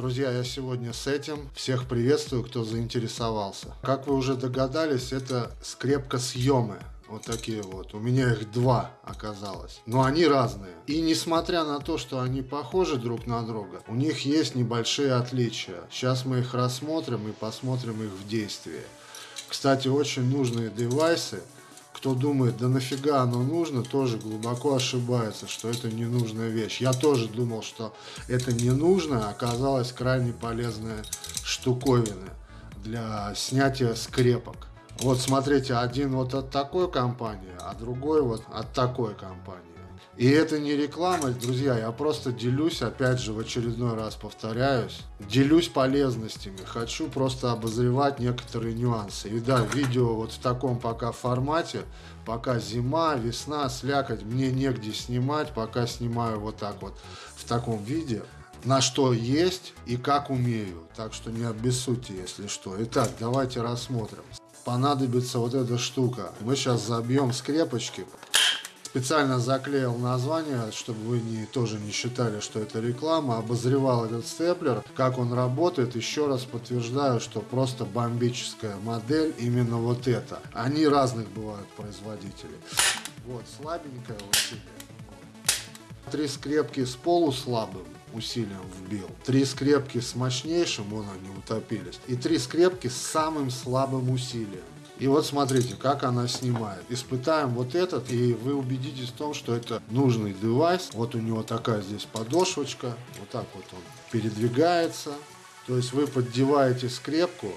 Друзья, я сегодня с этим. Всех приветствую, кто заинтересовался. Как вы уже догадались, это скрепка съемы. Вот такие вот. У меня их два оказалось. Но они разные. И несмотря на то, что они похожи друг на друга, у них есть небольшие отличия. Сейчас мы их рассмотрим и посмотрим их в действии. Кстати, очень нужные девайсы. Кто думает, да нафига оно нужно, тоже глубоко ошибается, что это ненужная вещь. Я тоже думал, что это не нужно, а оказалось крайне полезная штуковина для снятия скрепок. Вот смотрите, один вот от такой компании, а другой вот от такой компании. И это не реклама, друзья, я просто делюсь, опять же, в очередной раз повторяюсь, делюсь полезностями, хочу просто обозревать некоторые нюансы. И да, видео вот в таком пока формате, пока зима, весна, слякоть, мне негде снимать, пока снимаю вот так вот в таком виде на что есть и как умею. Так что не обессудьте, если что. Итак, давайте рассмотрим понадобится вот эта штука. Мы сейчас забьем скрепочки. Специально заклеил название, чтобы вы не, тоже не считали, что это реклама. Обозревал этот степлер, как он работает. Еще раз подтверждаю, что просто бомбическая модель именно вот эта. Они разных бывают производителей. Вот, слабенькая усилие. Три скрепки с полуслабым усилием вбил. Три скрепки с мощнейшим, вон они утопились. И три скрепки с самым слабым усилием. И вот смотрите, как она снимает. Испытаем вот этот, и вы убедитесь в том, что это нужный девайс. Вот у него такая здесь подошвочка. Вот так вот он передвигается. То есть вы поддеваете скрепку,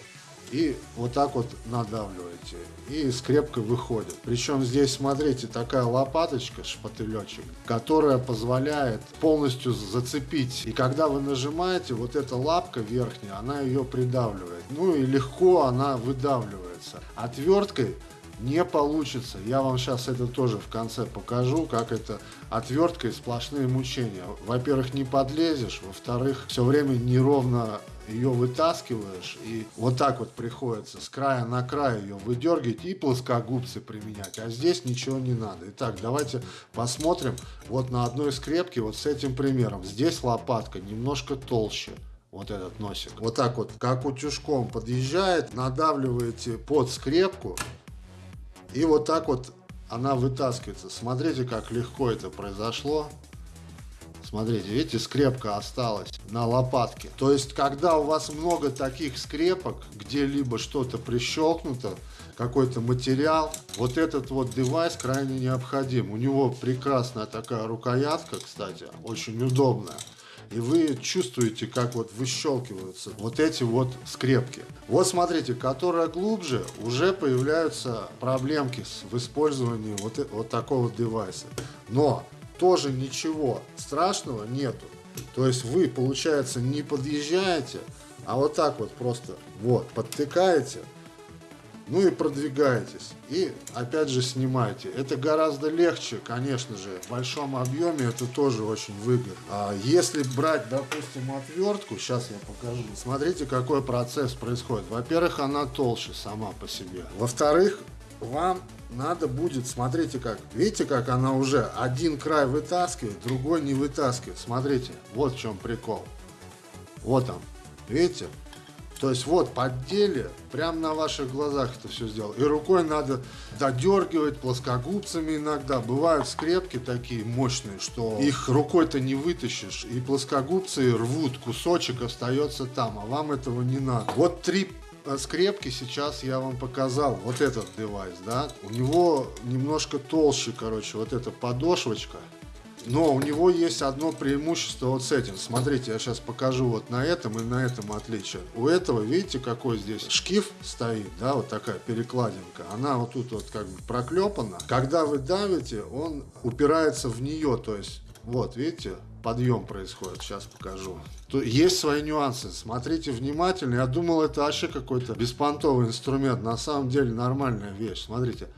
и вот так вот надавливаете. И скрепка выходит. Причем здесь, смотрите, такая лопаточка, шпателечек, которая позволяет полностью зацепить. И когда вы нажимаете, вот эта лапка верхняя, она ее придавливает. Ну и легко она выдавливается. Отверткой не получится. Я вам сейчас это тоже в конце покажу, как это отверткой сплошные мучения. Во-первых, не подлезешь, во-вторых, все время неровно ее вытаскиваешь, и вот так вот приходится с края на край ее выдергивать и плоскогубцы применять. А здесь ничего не надо. Итак, давайте посмотрим вот на одной скрепке вот с этим примером. Здесь лопатка немножко толще вот этот носик. Вот так вот, как утюжком подъезжает, надавливаете под скрепку, и вот так вот она вытаскивается. Смотрите, как легко это произошло. Смотрите, видите, скрепка осталась на лопатке. То есть, когда у вас много таких скрепок, где-либо что-то прищелкнуто, какой-то материал, вот этот вот девайс крайне необходим. У него прекрасная такая рукоятка, кстати, очень удобная. И вы чувствуете, как вот выщелкиваются вот эти вот скрепки. Вот смотрите, которая глубже, уже появляются проблемки в использовании вот, вот такого девайса. Но тоже ничего страшного нету. То есть вы, получается, не подъезжаете, а вот так вот просто вот подтыкаете, ну и продвигаетесь. И опять же снимаете. Это гораздо легче, конечно же. В большом объеме это тоже очень выгодно. А если брать, допустим, отвертку, сейчас я покажу. Смотрите, какой процесс происходит. Во-первых, она толще сама по себе. Во-вторых, вам надо будет, смотрите как, видите, как она уже один край вытаскивает, другой не вытаскивает. Смотрите, вот в чем прикол. Вот он, видите? То есть вот поддели, прямо на ваших глазах это все сделал. И рукой надо додергивать плоскогубцами иногда. Бывают скрепки такие мощные, что их рукой-то не вытащишь. И плоскогубцы рвут, кусочек остается там, а вам этого не надо. Вот три Э, скрепки сейчас я вам показал. Вот этот девайс, да. У него немножко толще, короче, вот эта подошвочка. Но у него есть одно преимущество вот с этим. Смотрите, я сейчас покажу вот на этом и на этом отличие. У этого, видите, какой здесь шкив стоит, да, вот такая перекладинка. Она вот тут вот как бы проклепана. Когда вы давите, он упирается в нее, то есть, вот, видите, подъем происходит. Сейчас покажу. То есть свои нюансы. Смотрите внимательно. Я думал, это вообще какой-то беспонтовый инструмент. На самом деле нормальная вещь. Смотрите.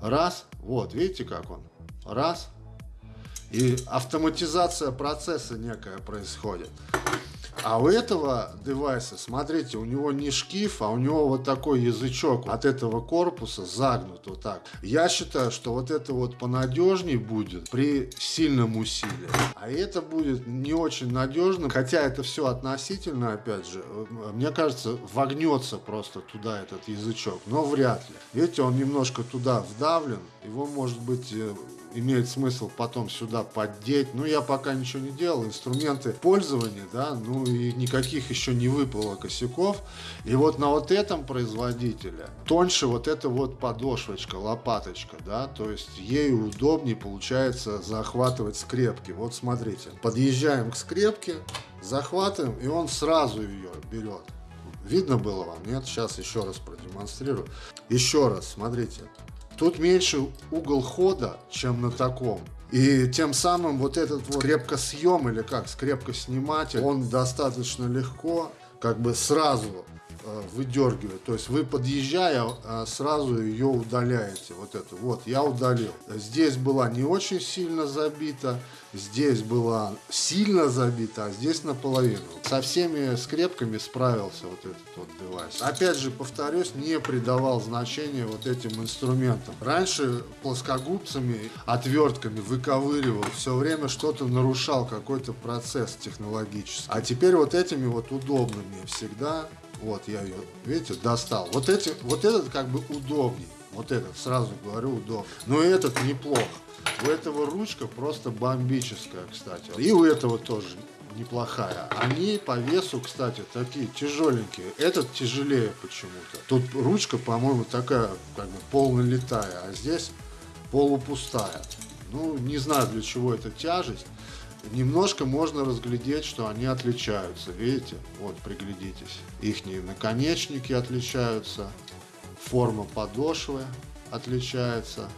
Раз. Вот, видите, как он? Раз. И автоматизация процесса некая происходит. А у этого девайса, смотрите, у него не шкив, а у него вот такой язычок от этого корпуса загнут вот так. Я считаю, что вот это вот понадежнее будет при сильном усилии. А это будет не очень надежным, хотя это все относительно, опять же. Мне кажется, вогнется просто туда этот язычок, но вряд ли. Видите, он немножко туда вдавлен, его может быть э, имеет смысл потом сюда поддеть. Ну, я пока ничего не делал, инструменты пользования, да, ну и никаких еще не выпало косяков. И вот на вот этом производителе тоньше вот эта вот подошвочка, лопаточка, да, то есть ей удобнее получается захватывать скрепки. Вот смотрите, подъезжаем к скрепке, захватываем, и он сразу ее берет. Видно было вам? Нет? Сейчас еще раз продемонстрирую. Еще раз, смотрите. Тут меньше угол хода, чем на таком. И тем самым вот этот вот скрепкосъем или как, скрепкосниматель, он достаточно легко как бы сразу Э, выдергивать. То есть вы подъезжая, э, сразу ее удаляете. Вот это. Вот, я удалил. Здесь была не очень сильно забита, здесь была сильно забита, а здесь наполовину. Со всеми скрепками справился вот этот вот девайс. Опять же, повторюсь, не придавал значения вот этим инструментам. Раньше плоскогубцами, отвертками выковыривал, все время что-то нарушал, какой-то процесс технологический. А теперь вот этими вот удобными всегда вот я ее, видите, достал. Вот, эти, вот этот как бы удобней. Вот этот, сразу говорю, удобнее. Но этот неплох. У этого ручка просто бомбическая, кстати. И у этого тоже неплохая. Они по весу, кстати, такие тяжеленькие. Этот тяжелее почему-то. Тут ручка, по-моему, такая, как бы полнолитая, а здесь полупустая. Ну, не знаю, для чего эта тяжесть немножко можно разглядеть, что они отличаются. Видите? Вот, приглядитесь. Их наконечники отличаются, форма подошвы отличается.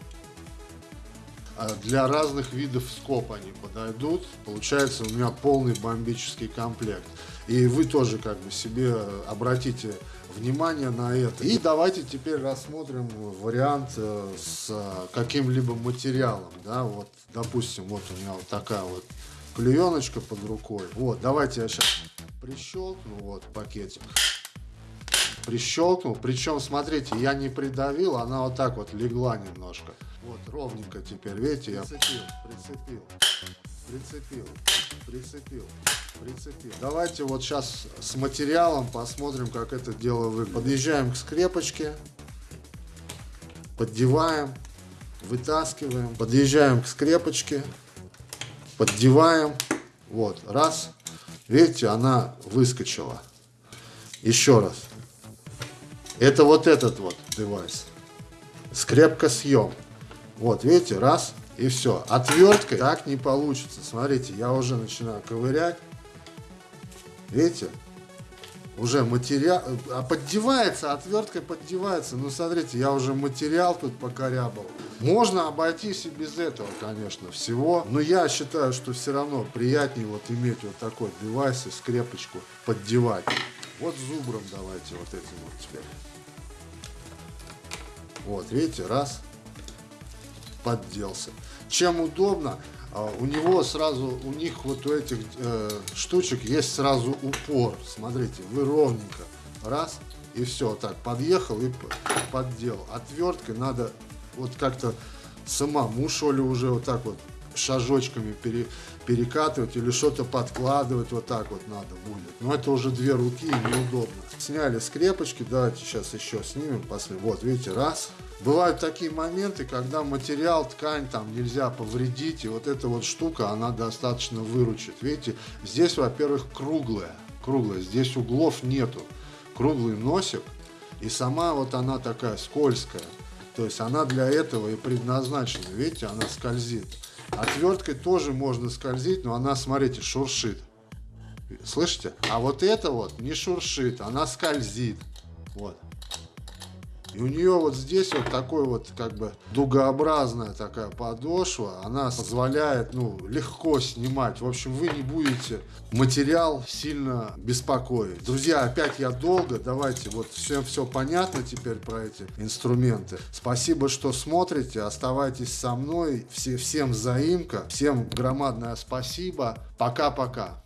А для разных видов скоб они подойдут. Получается у меня полный бомбический комплект. И вы тоже как бы себе обратите внимание на это. И давайте теперь рассмотрим вариант э, с каким-либо материалом. Да, вот, допустим, вот у меня вот такая вот клееночка под рукой. Вот, давайте я сейчас прищелкну, вот, пакетик. Прищелкнул, причем, смотрите, я не придавил, она вот так вот легла немножко. Вот, ровненько теперь, видите, я прицепил, прицепил, прицепил, прицепил, прицепил. Давайте вот сейчас с материалом посмотрим, как это дело выглядит. Подъезжаем к скрепочке, поддеваем, вытаскиваем, подъезжаем к скрепочке, поддеваем, вот, раз, видите, она выскочила. Еще раз. Это вот этот вот девайс. Скрепка съем. Вот, видите, раз, и все. Отверткой так не получится. Смотрите, я уже начинаю ковырять. Видите? Уже материал, а поддевается, отверткой поддевается. Ну, смотрите, я уже материал тут покорябал. Можно обойтись и без этого, конечно, всего. Но я считаю, что все равно приятнее вот иметь вот такой девайс и скрепочку поддевать. Вот зубром давайте вот этим вот теперь. Вот, видите, раз, подделся. Чем удобно, у него сразу, у них вот у этих э, штучек есть сразу упор. Смотрите, вы ровненько, раз, и все, так, подъехал и подделал. Отверткой надо вот как-то самому, что ли, уже вот так вот шажочками пере, перекатывать или что-то подкладывать, вот так вот надо будет. Но это уже две руки неудобно. Сняли скрепочки, давайте сейчас еще снимем. После. Вот, видите, раз. Бывают такие моменты, когда материал, ткань там нельзя повредить, и вот эта вот штука, она достаточно выручит. Видите, здесь, во-первых, круглая, круглая, здесь углов нету. Круглый носик, и сама вот она такая скользкая. То есть она для этого и предназначена. Видите, она скользит. Отверткой тоже можно скользить, но она, смотрите, шуршит. Слышите? А вот это вот не шуршит, она скользит. Вот. И у нее вот здесь вот такой вот как бы дугообразная такая подошва, она позволяет ну, легко снимать. В общем, вы не будете материал сильно беспокоить. Друзья, опять я долго, давайте вот всем все понятно теперь про эти инструменты. Спасибо, что смотрите, оставайтесь со мной, все, всем заимка, всем громадное спасибо. Пока-пока.